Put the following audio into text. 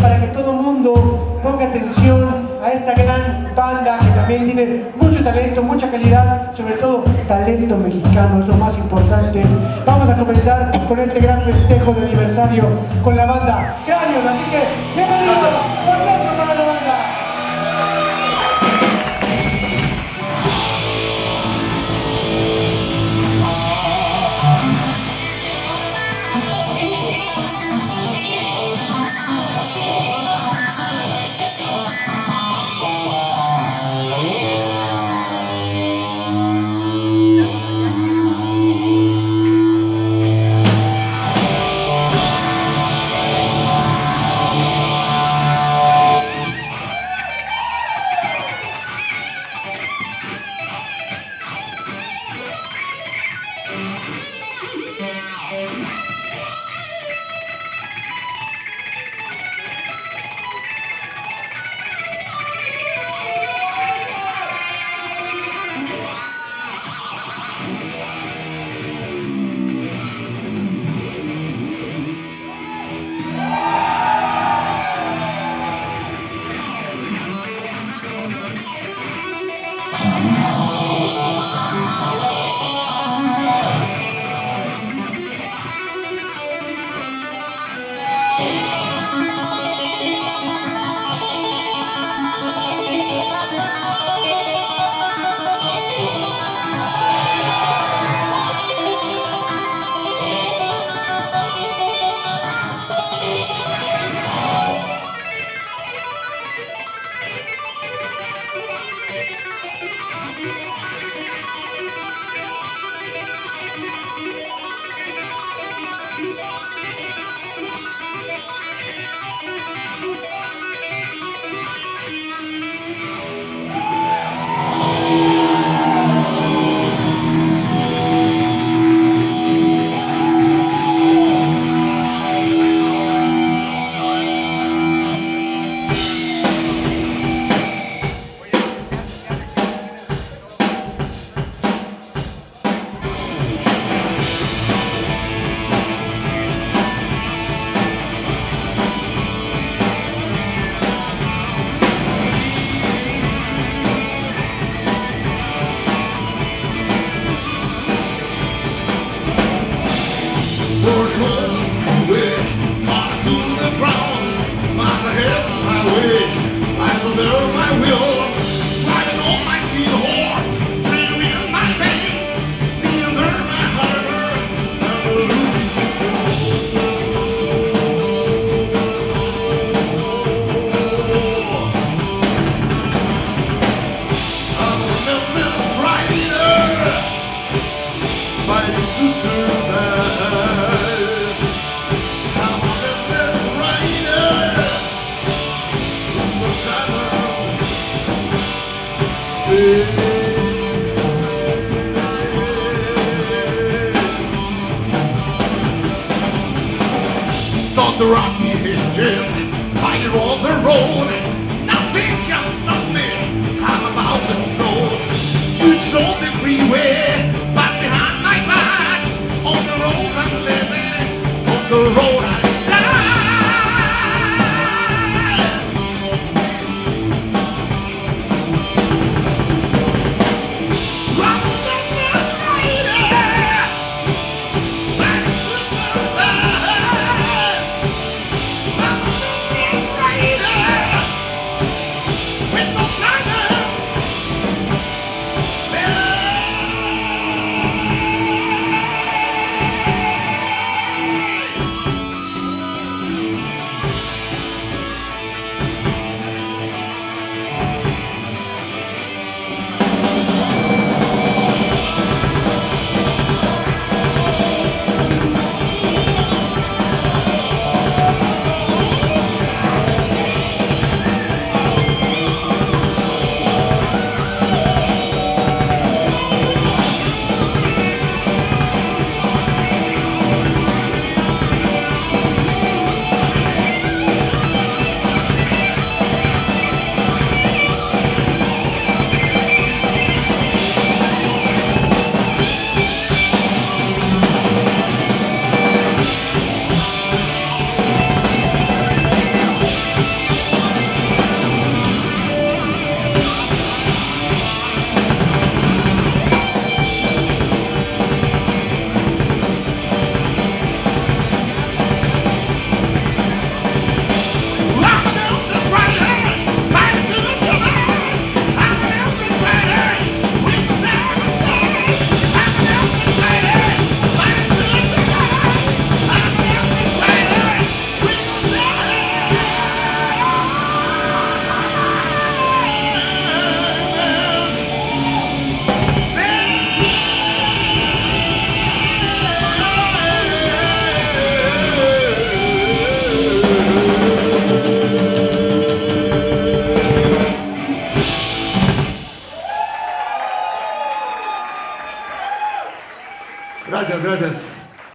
para que todo el mundo ponga atención a esta gran banda que también tiene mucho talento, mucha calidad, sobre todo talento mexicano, es lo más importante. Vamos a comenzar con este gran festejo de aniversario con la banda Cranios, así que bienvenidos, The rocky engine, fire on the road.